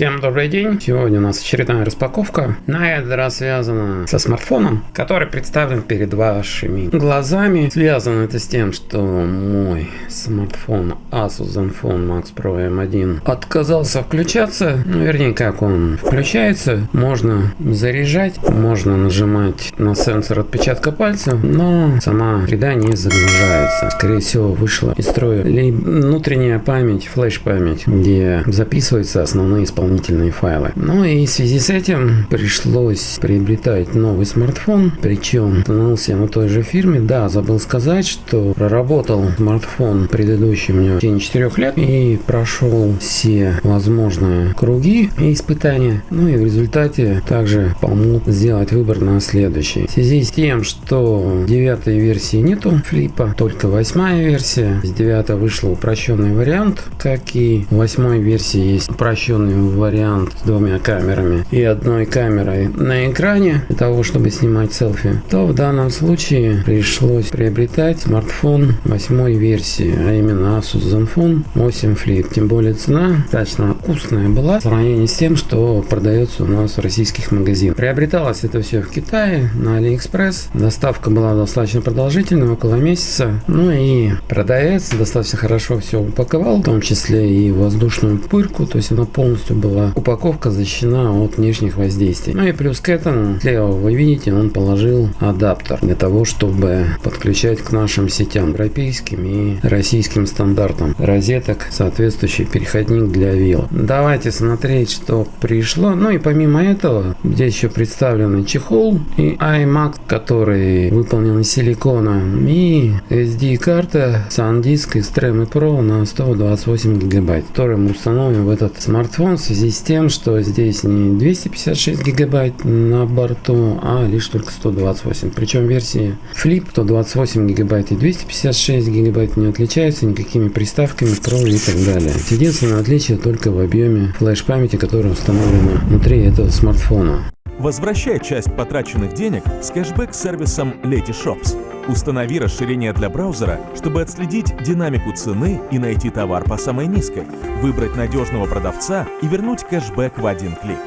Всем добрый день! Сегодня у нас очередная распаковка. На этот раз связана со смартфоном, который представлен перед вашими глазами. Связано это с тем, что мой смартфон Asus Zenfone Max Pro M1 отказался включаться. Ну, вернее, как он включается. Можно заряжать, можно нажимать на сенсор отпечатка пальца, но сама среда не загружается. Скорее всего, вышла из строя внутренняя память, флеш-память, где записываются основные исполнения дополнительные файлы. Ну и в связи с этим пришлось приобретать новый смартфон, причем становился на той же фирме. Да, забыл сказать, что проработал смартфон предыдущий у меня в течение 4 лет и прошел все возможные круги и испытания. Ну и в результате также помог сделать выбор на следующий. В связи с тем, что девятой версии нету флипа, только восьмая версия. С 9 вышел упрощенный вариант, как и в восьмой версии есть упрощенный вариант с двумя камерами и одной камерой на экране для того, чтобы снимать селфи, то в данном случае пришлось приобретать смартфон восьмой версии, а именно Asus Zenfone 8 Flip. Тем более цена достаточно вкусная была в сравнении с тем, что продается у нас в российских магазинах. Приобреталось это все в Китае на AliExpress. Доставка была достаточно продолжительной, около месяца. Ну и продавец достаточно хорошо все упаковал, в том числе и воздушную пырку, то есть она полностью была упаковка защищена от внешних воздействий. Ну и плюс к этому, слева вы видите, он положил адаптер для того, чтобы подключать к нашим сетям европейским и российским стандартам розеток соответствующий переходник для вил. Давайте смотреть, что пришло. Ну и помимо этого, здесь еще представлены чехол и iMac, который выполнен из силикона и SD-карта SanDisk из Tremor Pro на 128 гигабайт, который мы установим в этот смартфон с связи с тем, что здесь не 256 гигабайт на борту, а лишь только 128. Причем версии Flip 128 гигабайт и 256 гигабайт не отличаются никакими приставками Pro и так далее. Единственное отличие только в объеме флеш-памяти, которая установлена внутри этого смартфона. Возвращай часть потраченных денег с кэшбэк-сервисом Letyshops. Установи расширение для браузера, чтобы отследить динамику цены и найти товар по самой низкой, выбрать надежного продавца и вернуть кэшбэк в один клик.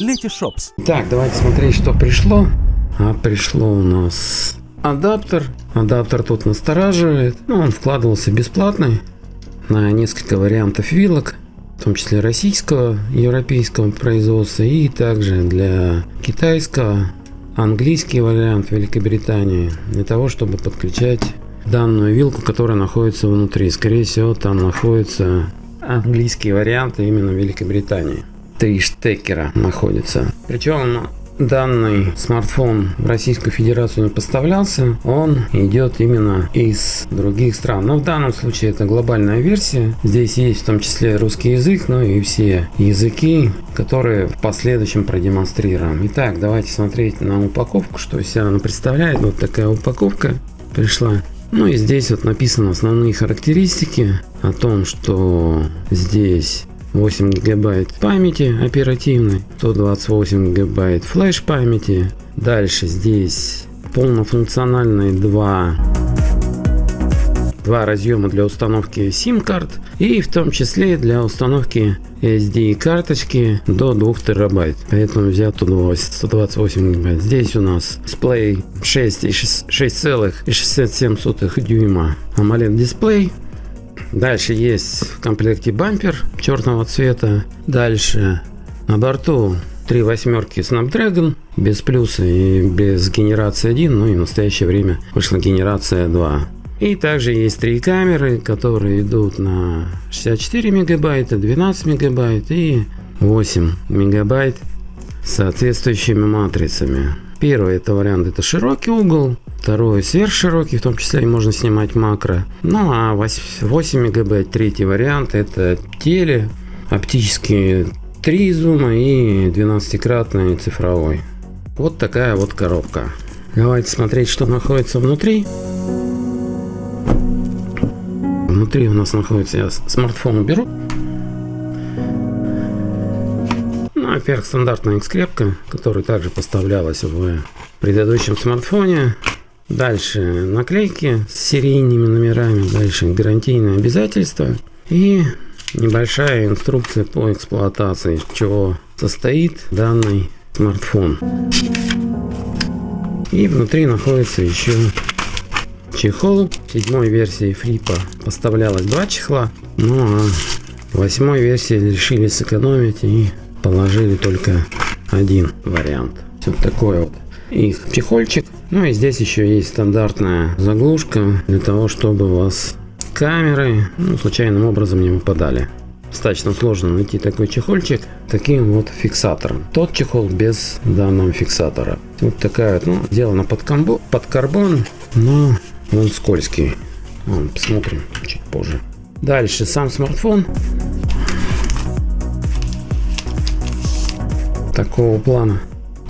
Letyshops. Так, давайте смотреть, что пришло. А пришло у нас адаптер. Адаптер тут настораживает. Ну, он вкладывался бесплатный на несколько вариантов вилок в том числе российского, европейского производства и также для китайского, английский вариант Великобритании, для того, чтобы подключать данную вилку, которая находится внутри. Скорее всего, там находится английский вариант именно Великобритании. Три штекера находится. Причем данный смартфон в Российскую Федерацию не поставлялся, он идет именно из других стран. Но в данном случае это глобальная версия. Здесь есть в том числе русский язык, но и все языки, которые в последующем продемонстрируем. Итак, давайте смотреть на упаковку, что из себя она представляет. Вот такая упаковка пришла. Ну и здесь вот написаны основные характеристики о том, что здесь 8 гигабайт памяти оперативной, 128 гигабайт флеш памяти. Дальше здесь полнофункциональные два два разъема для установки SIM карт и в том числе для установки SD карточки до 2 терабайт. Поэтому взят 128 гигабайт. Здесь у нас дисплей 6,67 дюйма. AMOLED дисплей Дальше есть в комплекте бампер черного цвета. Дальше на борту три восьмерки Snapdragon без плюса и без генерации 1, ну и в настоящее время вышла генерация 2. И также есть три камеры, которые идут на 64 мегабайта, 12 мегабайт и 8 мегабайт с соответствующими матрицами. Первый это вариант это широкий угол, второй сверхширокий, в том числе можно снимать макро. Ну а 8 мегабайт третий вариант это теле, оптические 3 зума и 12-кратный цифровой. Вот такая вот коробка. Давайте смотреть, что находится внутри. Внутри у нас находится, я смартфон уберу. во-первых, стандартная скрепка, которая также поставлялась в предыдущем смартфоне. Дальше наклейки с серийными номерами. Дальше гарантийные обязательства. И небольшая инструкция по эксплуатации, чего состоит данный смартфон. И внутри находится еще чехол. Седьмой версии флипа поставлялось два чехла. Ну а восьмой версии решили сэкономить и положили только один вариант. Вот такой вот их чехольчик. Ну и здесь еще есть стандартная заглушка для того, чтобы у вас камеры ну, случайным образом не выпадали. Достаточно сложно найти такой чехольчик таким вот фиксатором. Тот чехол без данного фиксатора. Вот такая вот, ну, сделана под, комбо, под карбон, но он скользкий. Вон, посмотрим чуть позже. Дальше сам смартфон. Такого плана.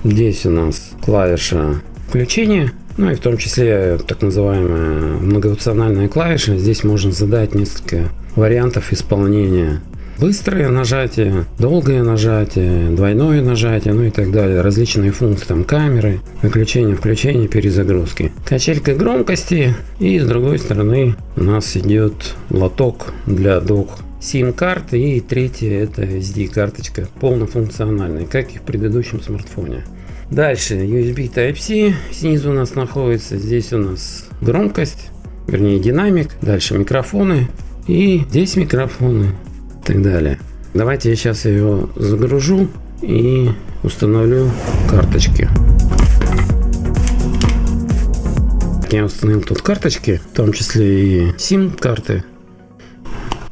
Здесь у нас клавиша включения. Ну и в том числе так называемая многофункциональная клавиша. Здесь можно задать несколько вариантов исполнения. Быстрое нажатие, долгое нажатие, двойное нажатие, ну и так далее. Различные функции, там камеры, выключение, включение, перезагрузки. Качелька громкости и с другой стороны у нас идет лоток для док сим-карт и третья это SD карточка полнофункциональная, как и в предыдущем смартфоне. Дальше USB Type-C снизу у нас находится, здесь у нас громкость, вернее динамик, дальше микрофоны и здесь микрофоны и так далее. Давайте я сейчас его загружу и установлю карточки. Я установил тут карточки, в том числе и SIM карты.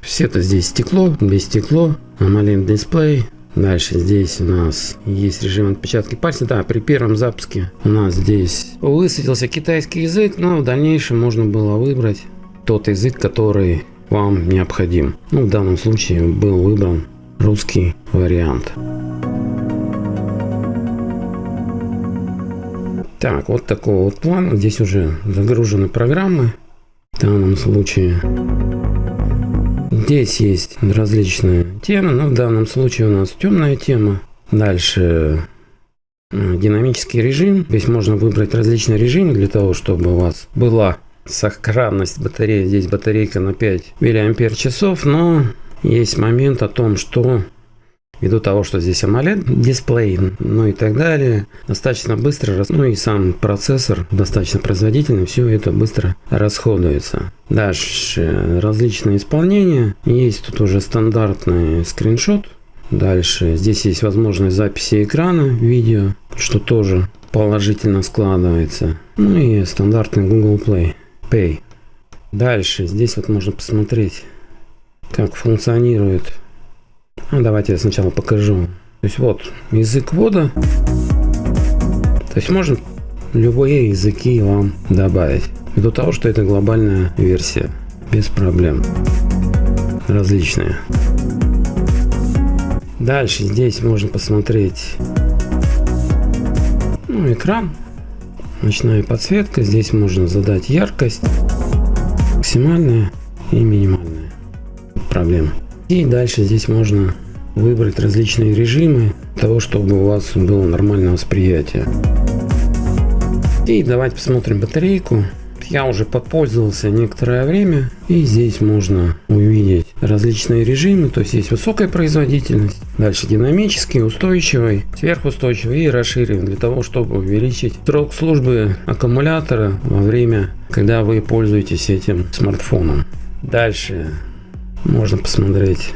Все это здесь стекло, без стекло, AMOLED дисплей, Дальше здесь у нас есть режим отпечатки пальца. Да, при первом запуске у нас здесь высветился китайский язык, но в дальнейшем можно было выбрать тот язык, который вам необходим. Ну, в данном случае был выбран русский вариант. Так, вот такой вот план. Здесь уже загружены программы. В данном случае Здесь есть различные темы, но в данном случае у нас темная тема. Дальше э, динамический режим. Здесь можно выбрать различные режимы для того, чтобы у вас была сохранность батареи. Здесь батарейка на 5 мАч, но есть момент о том, что Ввиду того, что здесь AMOLED дисплей, ну и так далее, достаточно быстро, ну и сам процессор достаточно производительный, все это быстро расходуется. Дальше различные исполнения, есть тут уже стандартный скриншот. Дальше здесь есть возможность записи экрана видео, что тоже положительно складывается. Ну и стандартный Google Play Pay. Дальше здесь вот можно посмотреть, как функционирует давайте я сначала покажу. То есть вот язык ввода. То есть можно любые языки вам добавить. Ввиду того, что это глобальная версия. Без проблем. Различные. Дальше здесь можно посмотреть ну, экран. Ночная подсветка. Здесь можно задать яркость. Максимальная и минимальная. Проблема. И дальше здесь можно выбрать различные режимы того, чтобы у вас было нормальное восприятие. И давайте посмотрим батарейку. Я уже попользовался некоторое время и здесь можно увидеть различные режимы, то есть есть высокая производительность, дальше динамический, устойчивый, сверхустойчивый и расширенный для того, чтобы увеличить срок службы аккумулятора во время, когда вы пользуетесь этим смартфоном. Дальше можно посмотреть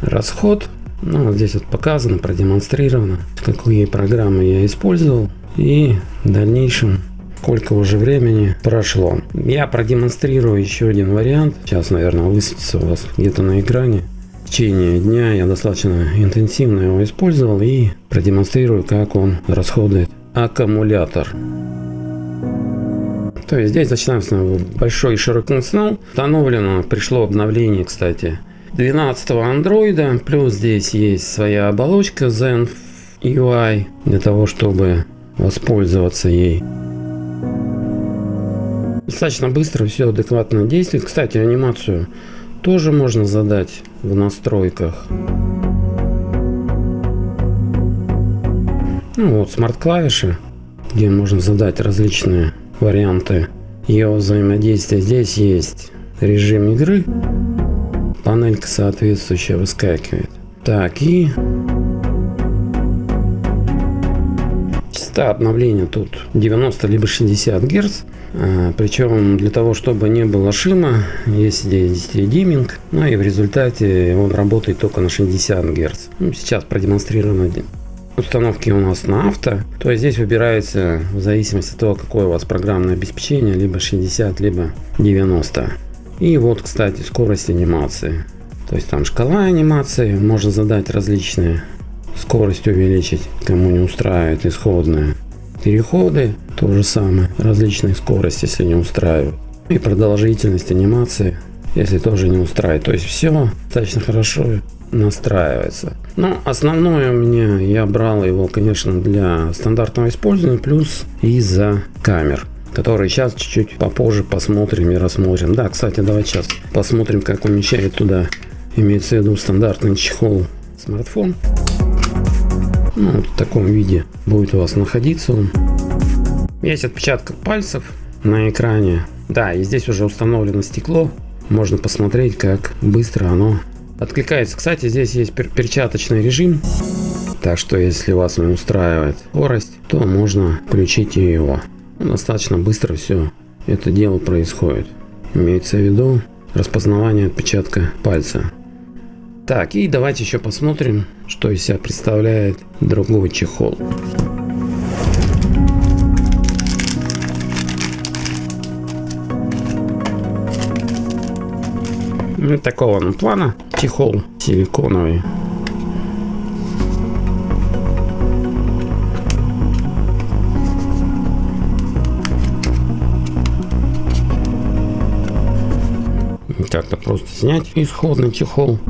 расход. Ну, вот здесь вот показано, продемонстрировано, какие программы я использовал и в дальнейшем сколько уже времени прошло. Я продемонстрирую еще один вариант. Сейчас, наверное, высветится у вас где-то на экране. В течение дня я достаточно интенсивно его использовал и продемонстрирую, как он расходует аккумулятор. То есть здесь начинается большой широкий функционал. Установлено, пришло обновление, кстати, 12 андроида. Плюс здесь есть своя оболочка Zen UI для того, чтобы воспользоваться ей. Достаточно быстро все адекватно действует. Кстати, анимацию тоже можно задать в настройках. Ну вот смарт-клавиши, где можно задать различные варианты ее взаимодействия. Здесь есть режим игры. панелька соответствующая выскакивает. Так, и частота обновления тут 90 либо 60 Гц. Причем для того, чтобы не было шима, есть здесь диминг, ну и в результате он работает только на 60 Гц. Ну, сейчас продемонстрировано установки у нас на авто, то здесь выбирается в зависимости от того, какое у вас программное обеспечение, либо 60, либо 90. И вот, кстати, скорость анимации. То есть там шкала анимации, можно задать различные скорость увеличить, кому не устраивает исходная. Переходы, то же самое, различные скорости, если не устраивают. И продолжительность анимации, если тоже не устраивает. То есть все достаточно хорошо настраивается. Но основное у меня, я брал его, конечно, для стандартного использования, плюс из-за камер которые сейчас чуть-чуть попозже посмотрим и рассмотрим. Да, кстати, давайте сейчас посмотрим, как умещает туда, имеется в виду стандартный чехол смартфон. Ну, вот в таком виде будет у вас находиться он. Есть отпечаток пальцев на экране. Да, и здесь уже установлено стекло. Можно посмотреть, как быстро оно откликается. Кстати, здесь есть пер перчаточный режим. Так что, если вас не устраивает скорость, то можно включить его. Достаточно быстро все это дело происходит. Имеется в виду распознавание отпечатка пальца. Так, и давайте еще посмотрим, что из себя представляет другой чехол. Ну, такого ну, плана чехол силиконовый. Как-то просто снять исходный чехол.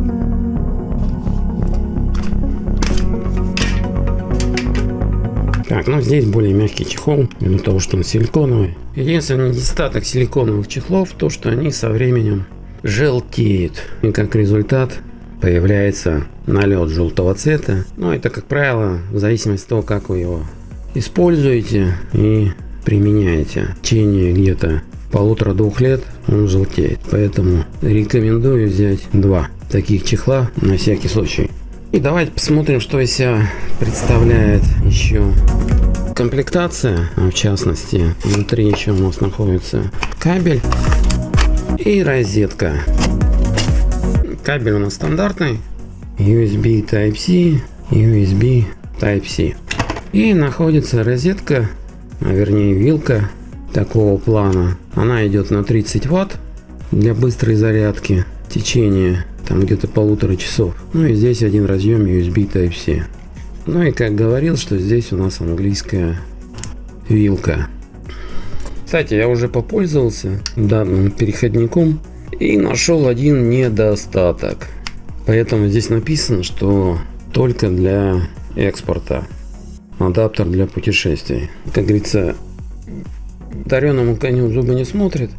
Так, ну здесь более мягкий чехол, из-за того, что он силиконовый. Единственный недостаток силиконовых чехлов, то что они со временем желтеют. И как результат появляется налет желтого цвета. Но это, как правило, в зависимости от того, как вы его используете и применяете. В течение где-то полутора-двух лет он желтеет. Поэтому рекомендую взять два таких чехла на всякий случай. И давайте посмотрим, что из себя представляет еще комплектация. А в частности, внутри еще у нас находится кабель и розетка. Кабель у нас стандартный. USB Type-C, USB Type-C. И находится розетка, а вернее вилка такого плана. Она идет на 30 ватт для быстрой зарядки. Течение там где-то полутора часов. Ну и здесь один разъем USB Type-C. Ну и как говорил, что здесь у нас английская вилка. Кстати, я уже попользовался данным переходником и нашел один недостаток. Поэтому здесь написано, что только для экспорта. Адаптер для путешествий. Как говорится, дареному коню зубы не смотрит.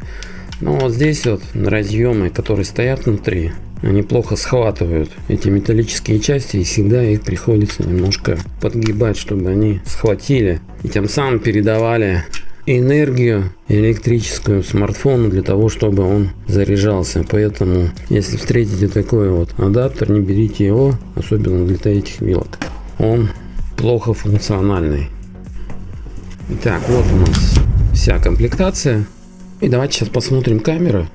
Но вот здесь вот разъемы, которые стоят внутри, они плохо схватывают эти металлические части и всегда их приходится немножко подгибать, чтобы они схватили и тем самым передавали энергию электрическую смартфону для того, чтобы он заряжался. Поэтому, если встретите такой вот адаптер, не берите его, особенно для этих вилок. Он плохо функциональный. Итак, вот у нас вся комплектация. И давайте сейчас посмотрим камеры.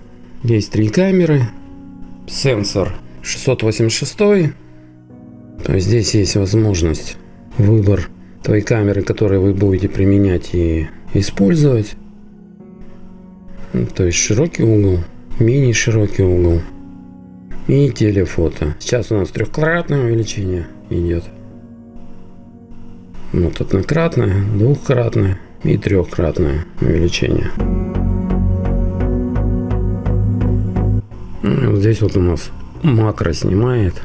Есть три камеры сенсор 686. То есть здесь есть возможность выбор той камеры, которую вы будете применять и использовать. Ну, то есть широкий угол, мини широкий угол и телефото. Сейчас у нас трехкратное увеличение идет. Вот однократное, двухкратное и трехкратное увеличение. Ну, вот здесь вот у нас макро снимает.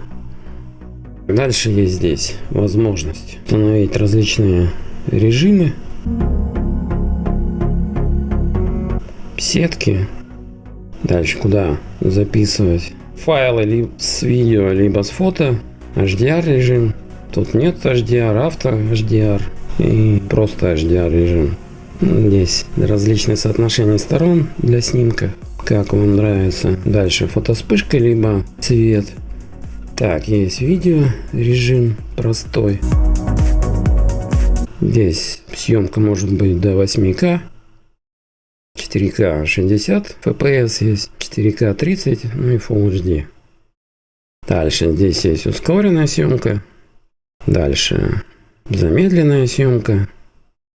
Дальше есть здесь возможность установить различные режимы. Сетки. Дальше куда записывать файлы либо с видео, либо с фото. HDR режим. Тут нет HDR, авто HDR и просто HDR режим. Здесь различные соотношения сторон для снимка как вам нравится. Дальше фотоспышка, либо цвет. Так, есть видео режим простой. Здесь съемка может быть до 8К. 4К 60 FPS есть, 4К 30, ну и Full HD. Дальше здесь есть ускоренная съемка. Дальше замедленная съемка.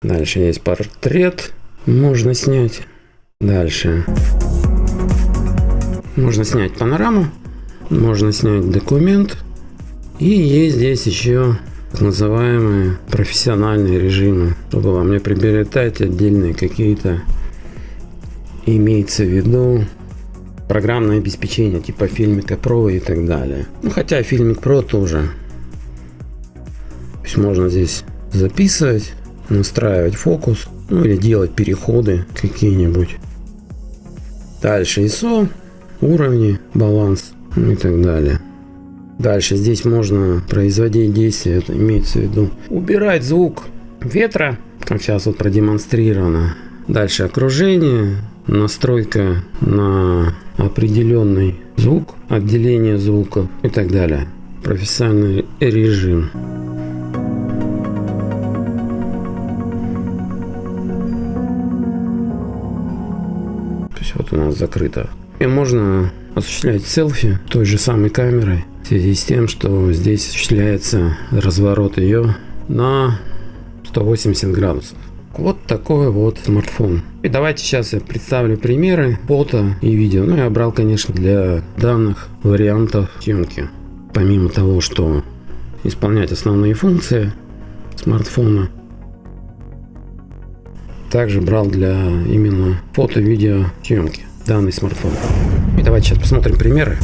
Дальше есть портрет, можно снять. Дальше можно снять панораму, можно снять документ. И есть здесь еще так называемые профессиональные режимы, чтобы вам не приобретать отдельные какие-то, имеется в виду, программное обеспечение типа Filmic Pro и так далее. Ну, хотя Filmic Pro тоже. То есть можно здесь записывать, настраивать фокус, ну или делать переходы какие-нибудь. Дальше ISO, уровни, баланс и так далее. Дальше здесь можно производить действия, это имеется в виду убирать звук ветра, как сейчас вот продемонстрировано. Дальше окружение, настройка на определенный звук, отделение звуков и так далее. Профессиональный режим. То есть вот у нас закрыто. И можно осуществлять селфи той же самой камерой в связи с тем, что здесь осуществляется разворот ее на 180 градусов. Вот такой вот смартфон. И давайте сейчас я представлю примеры фото и видео. Ну, я брал, конечно, для данных вариантов съемки. Помимо того, что исполнять основные функции смартфона, также брал для именно фото-видео съемки данный смартфон. Давайте сейчас посмотрим примеры.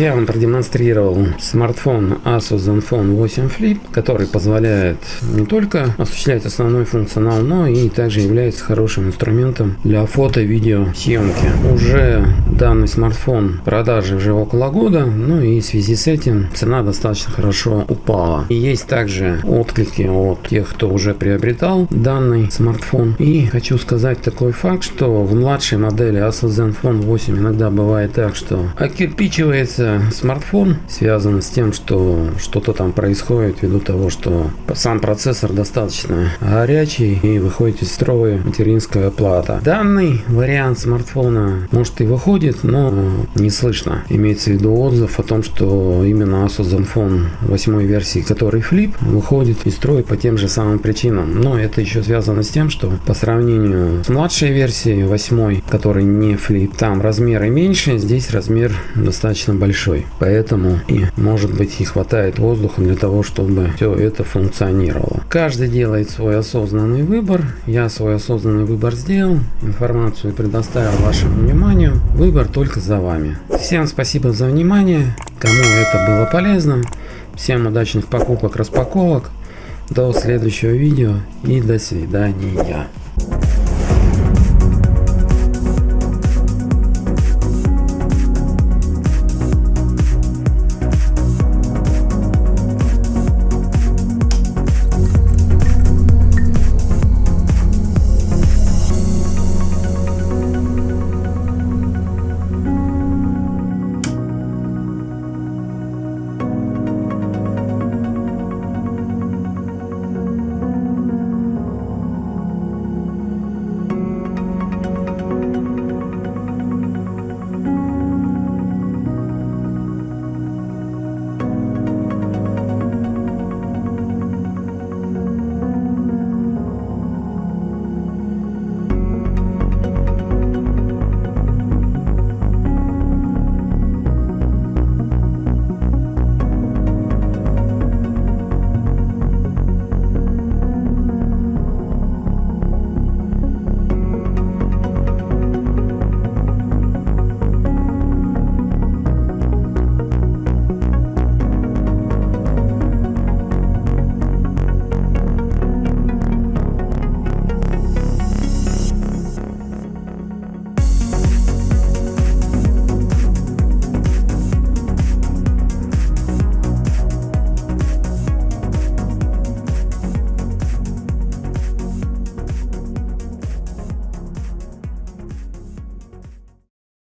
Я вам продемонстрировал смартфон Asus Zenfone 8 Flip, который позволяет не только осуществлять основной функционал, но и также является хорошим инструментом для фото-видео съемки. Уже данный смартфон в продаже уже около года, ну и в связи с этим цена достаточно хорошо упала. И есть также отклики от тех, кто уже приобретал данный смартфон. И хочу сказать такой факт, что в младшей модели Asus Zenfone 8 иногда бывает так, что окирпичивается смартфон связано с тем, что что-то там происходит ввиду того, что сам процессор достаточно горячий и выходит из строя материнская плата. Данный вариант смартфона может и выходит, но не слышно. Имеется в виду отзыв о том, что именно Asus Zenfone 8 версии, который Flip, выходит из строя по тем же самым причинам. Но это еще связано с тем, что по сравнению с младшей версией 8, который не Flip, там размеры меньше, здесь размер достаточно большой большой. Поэтому и может быть не хватает воздуха для того, чтобы все это функционировало. Каждый делает свой осознанный выбор. Я свой осознанный выбор сделал. Информацию предоставил вашему вниманию. Выбор только за вами. Всем спасибо за внимание. Кому это было полезно. Всем удачных покупок, распаковок. До следующего видео и до свидания.